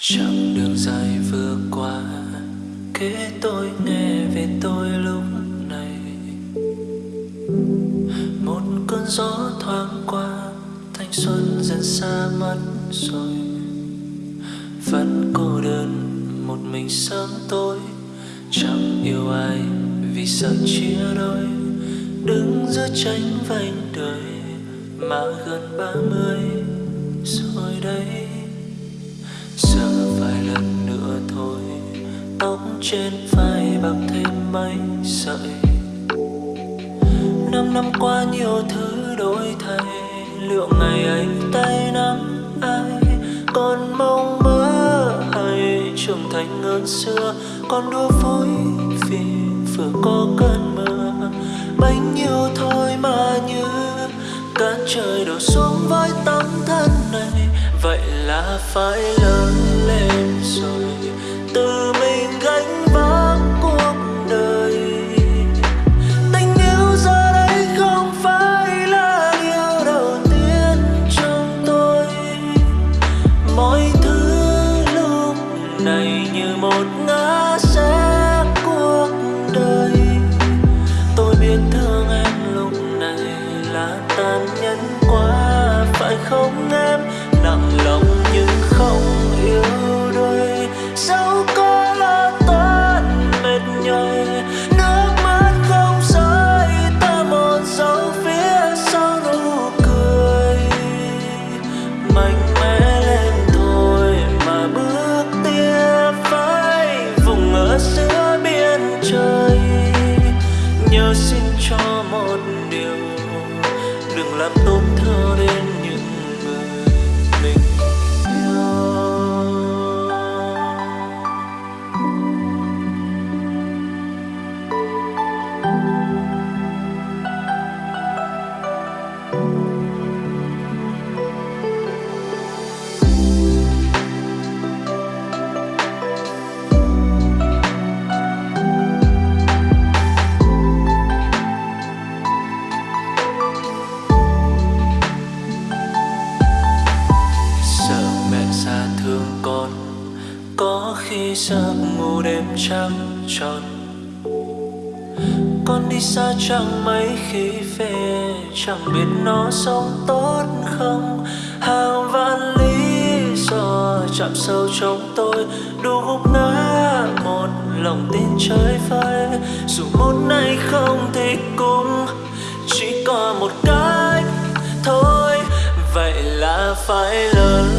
chặng đường dài vừa qua, kể tôi nghe về tôi lúc này. Một cơn gió thoáng qua, thanh xuân dần xa mất rồi. Vẫn cô đơn, một mình sớm tối. Chẳng yêu ai vì sợ chia đôi. Đứng giữa tranh vành đời, mà gần ba mươi rồi đây giờ vài lần nữa thôi. Tóc trên vai bạc thêm mấy sợi. Năm năm qua nhiều thứ đổi thay. Liệu ngày ấy tay nắm ai? Còn mong mơ hay trưởng thành hơn xưa? Còn đua vui vì vừa có cơn mưa bánh nhiêu thôi mà như cả trời đổ xuống với tấm thân này. Vậy là phải lớn làm khi giấc ngủ đêm trắng tròn. Con đi xa chẳng mấy khi về, chẳng biết nó sống tốt không. Hàng vạn lý do chạm sâu trong tôi, đủ gục ngã một lòng tin chơi vơi dù một ngày không thì cũng chỉ còn một cách thôi. Vậy là phải lớn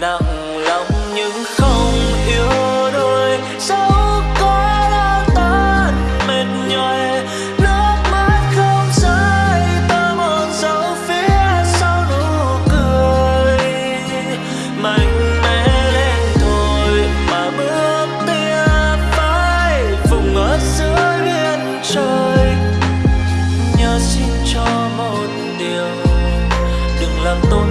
nặng lòng nhưng không yêu đôi. Dẫu có đau tan mệt nhoài, nước mắt không rơi, ta mòn dấu phía sau nụ cười. Mạnh mẽ lên thôi mà bước tia phải vùng ở giữa biên trời. Nhớ xin cho một điều, đừng làm tôi